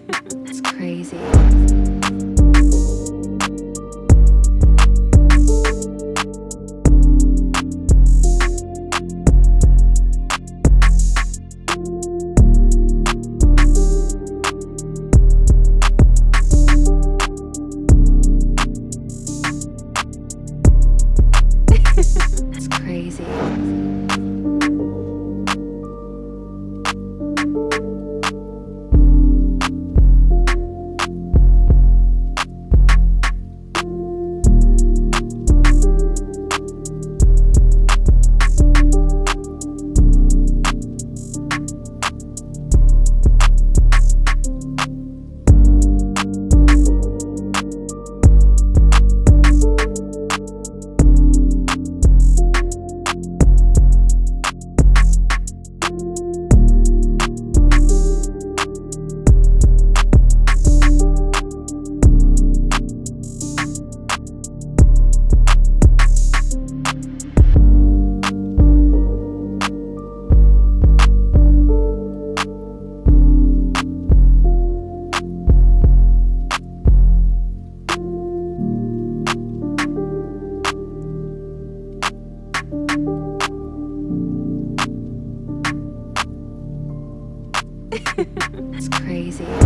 it's crazy. it's crazy.